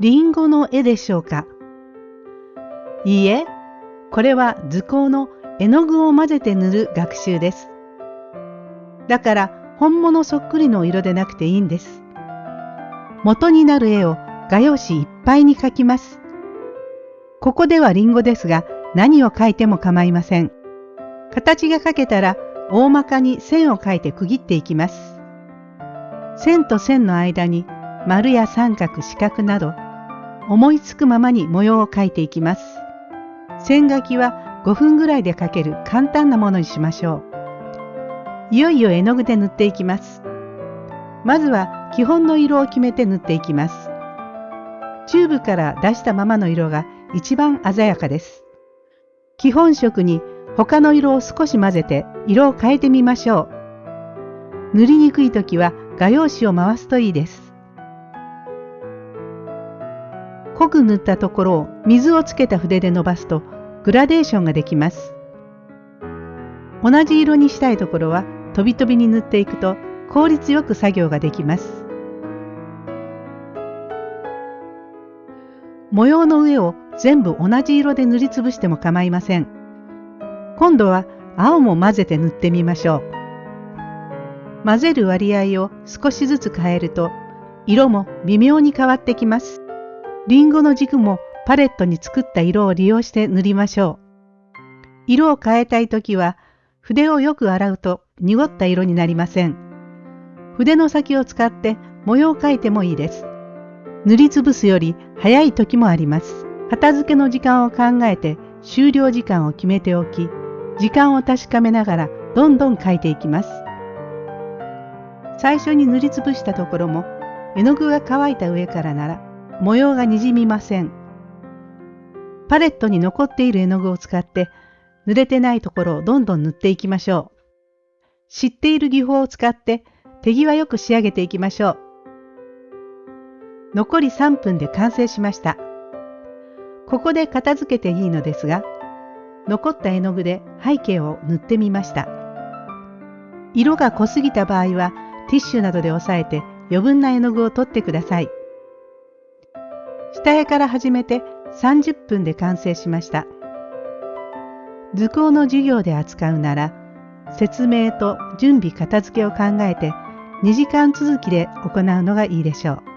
リンゴの絵でしょうか？いいえ、これは図工の絵の具を混ぜて塗る学習です。だから本物そっくりの色でなくていいんです。元になる絵を画用紙いっぱいに描きます。ここではリンゴですが何を描いても構いません。形が描けたら大まかに線を描いて区切っていきます。線と線の間に丸や三角四角など思いつくままに模様を描いていきます。線書きは5分ぐらいで描ける簡単なものにしましょう。いよいよ絵の具で塗っていきます。まずは基本の色を決めて塗っていきます。チューブから出したままの色が一番鮮やかです。基本色に他の色を少し混ぜて色を変えてみましょう。塗りにくい時は画用紙を回すといいです。濃く塗ったところを水をつけた筆で伸ばすとグラデーションができます。同じ色にしたいところは飛び飛びに塗っていくと効率よく作業ができます。模様の上を全部同じ色で塗りつぶしても構いません。今度は青も混ぜて塗ってみましょう。混ぜる割合を少しずつ変えると色も微妙に変わってきます。リンゴの軸もパレットに作った色を利用して塗りましょう。色を変えたいときは筆をよく洗うと濁った色になりません。筆の先を使って模様を描いてもいいです。塗りつぶすより早い時もあります。片付けの時間を考えて終了時間を決めておき、時間を確かめながらどんどん描いていきます。最初に塗りつぶしたところも絵の具が乾いた上からなら模様がにじみません。パレットに残っている絵の具を使って濡れてないところをどんどん塗っていきましょう。知っている技法を使って手際よく仕上げていきましょう。残り3分で完成しました。ここで片付けていいのですが、残った絵の具で背景を塗ってみました。色が濃すぎた場合はティッシュなどで押さえて余分な絵の具を取ってください。下絵から始めて30分で完成しました。図工の授業で扱うなら、説明と準備片付けを考えて2時間続きで行うのがいいでしょう。